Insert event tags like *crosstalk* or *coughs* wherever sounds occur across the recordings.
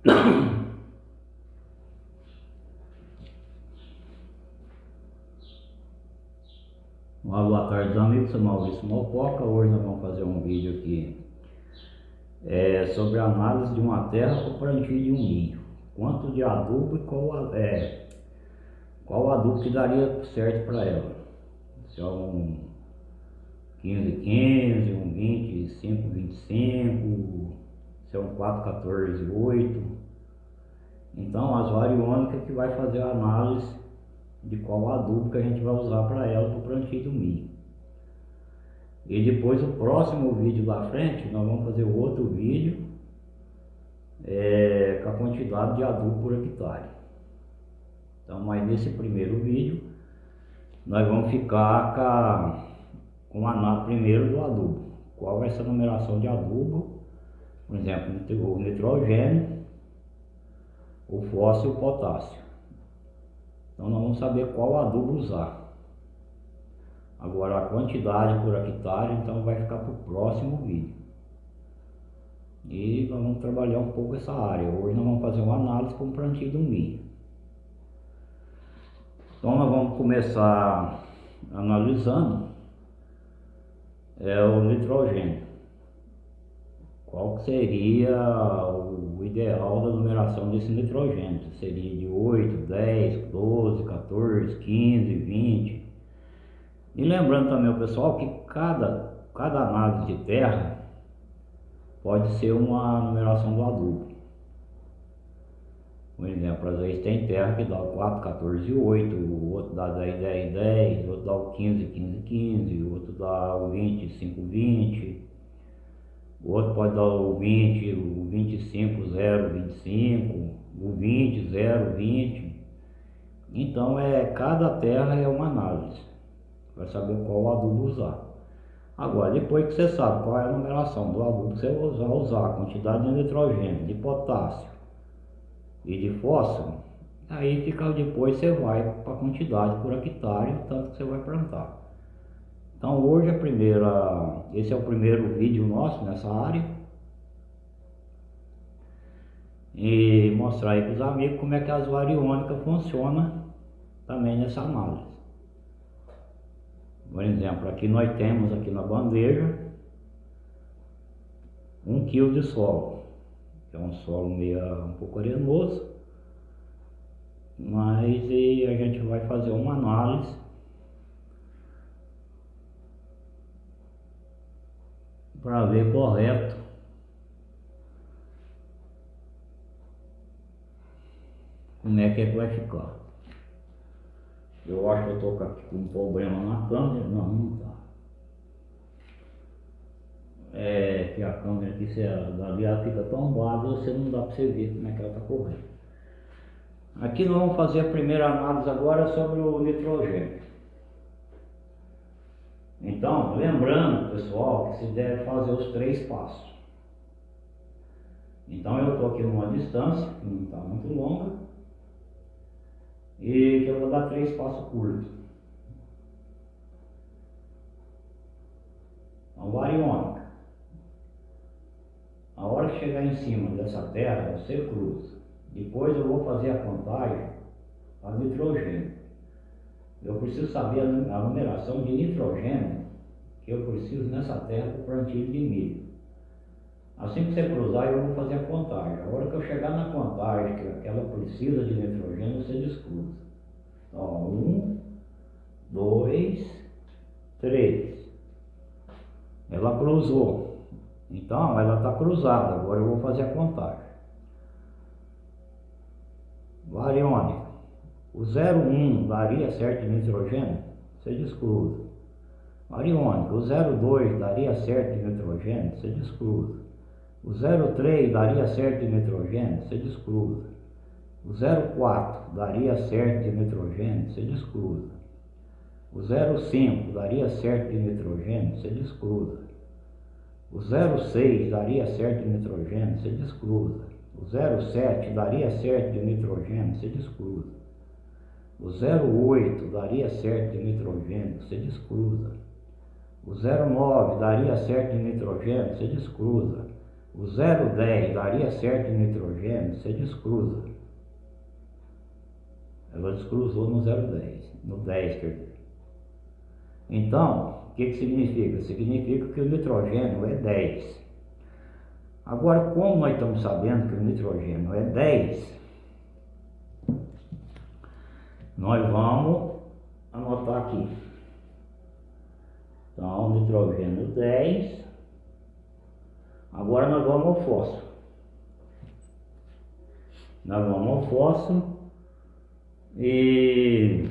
*coughs* Uma boa tarde amigos, sou Maurício Mococa, hoje nós vamos fazer um vídeo aqui é, sobre a análise de uma terra para o plantio de um milho. Quanto de adubo e qual, é, qual adubo que daria certo para ela. Se é um 15, 15, um 25, 25, um 4, 14, 8. Então as variônicas que vai fazer a análise de qual adubo que a gente vai usar para ela para o plantio do milho. E depois o próximo vídeo da frente, nós vamos fazer outro vídeo é, com a quantidade de adubo por hectare. Então, mas nesse primeiro vídeo, nós vamos ficar com a, com a primeiro do adubo. Qual vai ser a numeração de adubo, por exemplo, o nitrogênio, o fósforo e o potássio. Então nós vamos saber qual adubo usar. Agora a quantidade por hectare, então vai ficar para o próximo vídeo. E nós vamos trabalhar um pouco essa área. Hoje nós vamos fazer uma análise com o plantio do milho. Então nós vamos começar analisando é, o nitrogênio. Qual seria o ideal da numeração desse nitrogênio? Seria de 8, 10, 12, 14, 15, 20. E lembrando também o pessoal que cada, cada análise de terra pode ser uma numeração do adubo. Por exemplo, às vezes tem terra que dá o 4, 14, 8, o outro dá 10, 10, 10, o outro dá o 15, 15, 15, o outro dá o 20, 5, 20. O outro pode dar o 20, o 25, 0, 25, o 20, 0, 20. Então, é, cada terra é uma análise. Vai saber qual adubo usar. Agora, depois que você sabe qual é a numeração do adubo que você vai usar, a quantidade de nitrogênio, de potássio e de fósforo, aí fica depois você vai para a quantidade por hectare, tanto que você vai plantar. Então hoje a primeira, esse é o primeiro vídeo nosso nessa área. E mostrar aí para os amigos como é que as variônicas funcionam também nessa análise. Por exemplo, aqui nós temos aqui na bandeja um quilo de solo, que é um solo meio um pouco arenoso, mas a gente vai fazer uma análise para ver correto como é que, é que vai ficar. Eu acho que eu tô com um problema na câmera, não, não tá. É que a câmera aqui, se ela, dali ela fica tombada, você não dá para você ver como é que ela está correndo. Aqui nós vamos fazer a primeira análise agora sobre o nitrogênio. Então, lembrando, pessoal, que se deve fazer os três passos. Então, eu estou aqui numa distância, que não está muito longa, e que eu vou dar três passos curtos. Então, variônica. A hora que chegar em cima dessa terra, você cruza. Depois eu vou fazer a contagem a nitrogênio eu preciso saber a numeração de nitrogênio que eu preciso nessa terra para plantio de milho. Assim que você cruzar, eu vou fazer a contagem. A hora que eu chegar na contagem que ela precisa de nitrogênio, você descruza. Então, um, dois, três. Ela cruzou. Então, ela está cruzada. Agora eu vou fazer a contagem. Variônica. O 01 daria certo de nitrogênio? Você descruza. Mariônica, o 02 daria certo de nitrogênio? Você descruza. O 03 daria certo de nitrogênio? Você descruza. O 04 daria certo de nitrogênio? Você descruza. O 05 daria certo de nitrogênio? Você descruza. O 06 daria certo de nitrogênio? Você descruza. O 07 daria certo de nitrogênio? Você descruza. O 0,8 daria certo de nitrogênio, você descruza. O 0,9 daria certo de nitrogênio, você descruza. o 0,10 daria certo em nitrogênio, você descruza. Ela descruzou no 0,10, no 10 quer dizer. Então, o que, que significa? Significa que o nitrogênio é 10. Agora, como nós estamos sabendo que o nitrogênio é 10, nós vamos anotar aqui. Então, nitrogênio 10. Agora nós vamos ao fósforo. Nós vamos ao fósforo e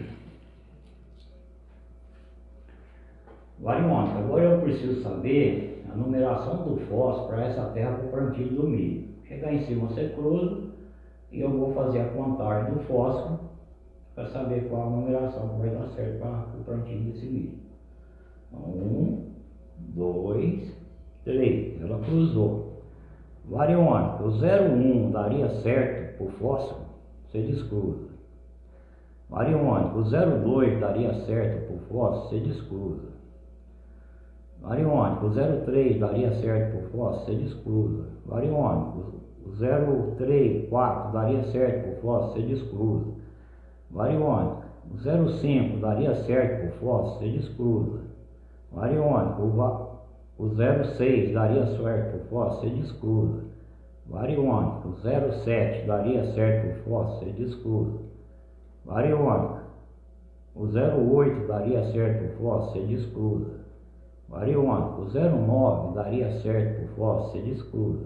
variônica. Agora eu preciso saber a numeração do fósforo para essa terra para o plantio do milho. Chegar em cima você cruza e eu vou fazer a contagem do fósforo para saber qual a numeração que vai dar certo para o plantio desse milho. Então, um, dois, três. Ela cruzou. Variônica, o 01 daria certo para o fósforo, você descruza. Variônica, o 02 daria certo para o fósforo, você descruza. Variônica, o 03 daria certo para o fósforo, você descruza. Variônica, o 03, 4 daria certo para o fósforo, você descruza. Variônica, o 05 daria certo o fósforo, você descruza. Variônica, o, o 06 daria certo o fósforo, você descruza. Variônica, o 07 daria certo o fósforo, você descruza. Variônica, o 08 daria certo o fósforo, você descruza. Variônica, o 09 daria certo o fósforo, você descruza.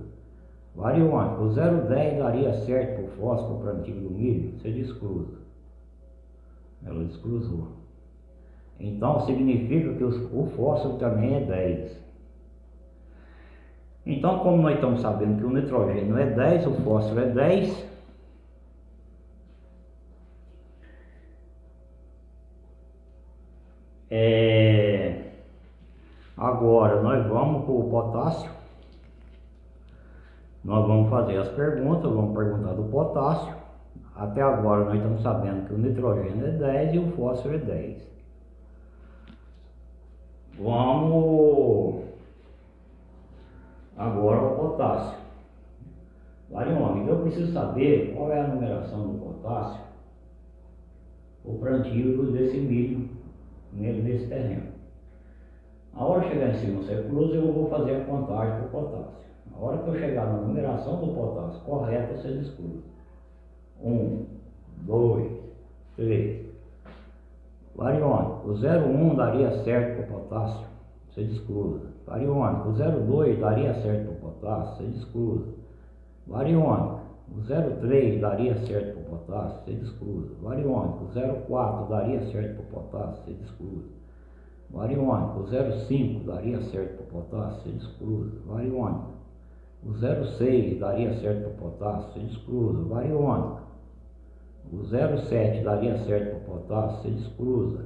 Variônica, o 010 daria certo o fósforo para o plantio do milho, você descruza. Ela descruzou. Então significa que o fósforo também é 10. Então, como nós estamos sabendo que o nitrogênio é 10, o fósforo é 10, é... agora nós vamos para o potássio. Nós vamos fazer as perguntas, vamos perguntar do potássio. Até agora nós estamos sabendo que o nitrogênio é 10 e o fósforo é 10. Vamos agora ao potássio. Variônica, eu preciso saber qual é a numeração do potássio o plantio desse milho nesse terreno. A hora que chegar em cima você cruza, eu vou fazer a contagem para o potássio. A hora que eu chegar na numeração do potássio correta, você descruza. Um, dois, três. Variônica, o 01 daria certo para o potássio, você descruza. Variônica, o 02 daria certo para o potássio, você descruza. Variônica, o 03 daria certo para o potássio, você descruza. Variônica, o 04 daria certo para o potássio, você descruza. Variônica, o 05 daria certo para o potássio, você descruza. Variônica, o 06 daria certo para o potássio, você descruza. Variônica, o 07 daria certo para o potássio, você descruza.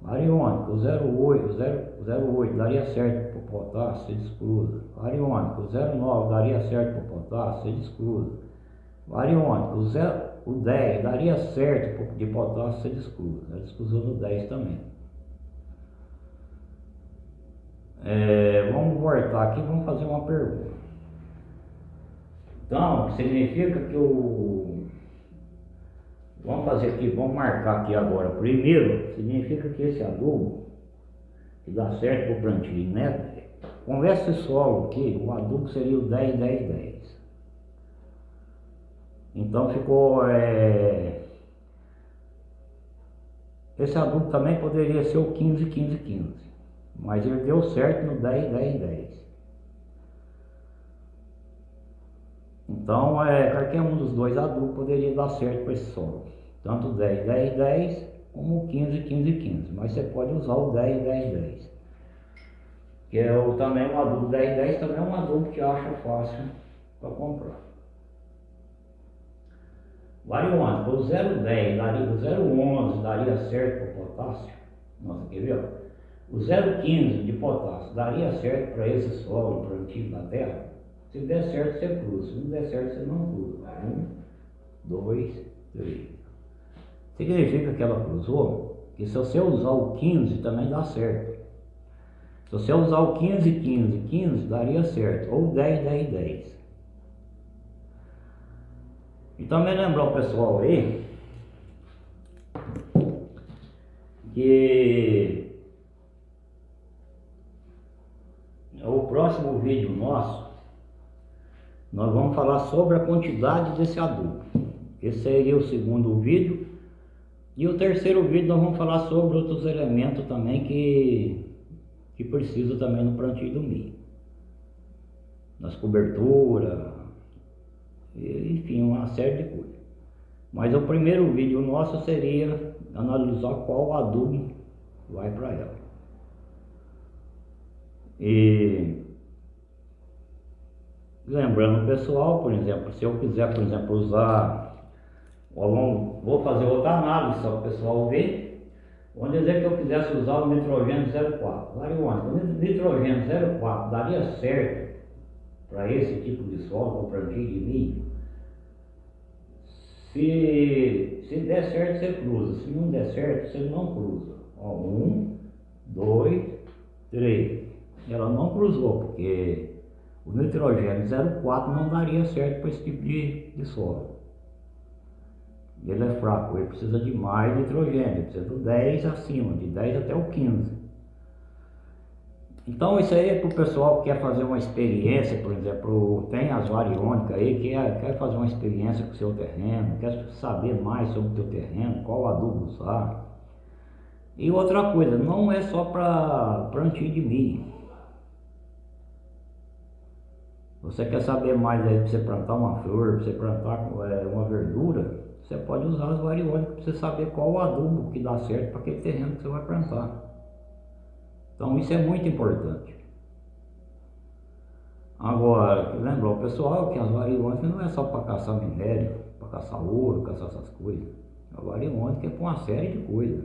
Variônica, o 08, 0, 08 daria certo para o potássio, você descruza. Variônica, o 09 daria certo para o potássio, você descruza. Variônica, o, 0, o 10 daria certo de potássio, você descruza. Ela descruzou no 10 também. É, vamos voltar aqui, vamos fazer uma pergunta. Então, significa que o Vamos fazer aqui, vamos marcar aqui agora. Primeiro, significa que esse adubo, que dá certo para o plantio, né? Conversa esse solo aqui, o adubo seria o 10, 10, 10. Então ficou... É... Esse adubo também poderia ser o 15, 15, 15. Mas ele deu certo no 10, 10, 10. Então, é, qualquer um dos dois adubos poderia dar certo para esse solo. Tanto 10, 10, 10, como 15, 15, 15. Mas você pode usar o 10, 10, 10. Que é o, também um adubo 10, 10, também é um adubo que acha fácil para comprar. Variônica, o 010 daria, o 011 daria certo para potássio. Nossa, quer ver? O 015 de potássio daria certo para esse solo plantio da terra? Se der certo, você cruza. Se não der certo, você não cruza. Um, dois, três. Significa que ela cruzou que se você usar o 15 também dá certo. Se você usar o 15, 15, 15, daria certo. Ou 10, 10, 10. E também lembrar o pessoal aí que o próximo vídeo nosso nós vamos falar sobre a quantidade desse adubo. Esse seria o segundo vídeo. E o terceiro vídeo nós vamos falar sobre outros elementos também que, que precisa também no plantio do milho. Nas coberturas, enfim, uma série de coisas. Mas o primeiro vídeo nosso seria analisar qual adubo vai para ela. E lembrando pessoal, por exemplo, se eu quiser, por exemplo, usar, vou fazer outra análise só para o pessoal ver. Vamos dizer que eu quisesse usar o nitrogênio 04. Variônico, o nitrogênio 04 daria certo para esse tipo de solo, para plantio de milho? Se, se der certo, você cruza. Se não der certo, você não cruza. Ó, um, dois, três. Ela não cruzou, porque o nitrogênio 0,4 não daria certo para esse tipo de, de solo. Ele é fraco, ele precisa de mais nitrogênio, precisa do 10 acima, de 10 até o 15. Então isso aí é para o pessoal que quer fazer uma experiência, por exemplo, tem as variônicas aí, que quer, quer fazer uma experiência com o seu terreno, quer saber mais sobre o teu terreno, qual adubo usar. E outra coisa, não é só para plantio de milho. Você quer saber mais aí para você plantar uma flor, para você plantar é, uma verdura, você pode usar as variônicas para você saber qual o adubo que dá certo para aquele terreno que você vai plantar. Então isso é muito importante. Agora, lembra o pessoal que as variônicas não é só para caçar minério, para caçar ouro, caçar essas coisas. A variônica é para uma série de coisas.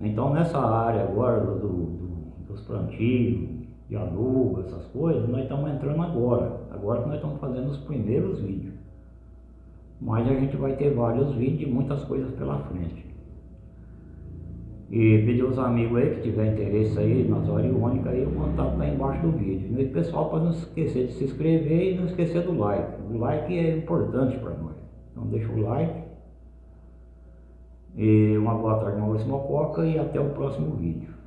Então nessa área agora do, do, dos plantios, de adubo, essas coisas, nós estamos entrando agora. Agora que nós estamos fazendo os primeiros vídeos. Mas a gente vai ter vários vídeos e muitas coisas pela frente. E pedir aos amigos aí que tiver interesse aí nas oriônicas aí, o contato está embaixo do vídeo. E pessoal, para não esquecer de se inscrever e não esquecer do like. O like é importante para nós. Então deixa o like. E uma boa tarde, Maurício Mococa e até o próximo vídeo.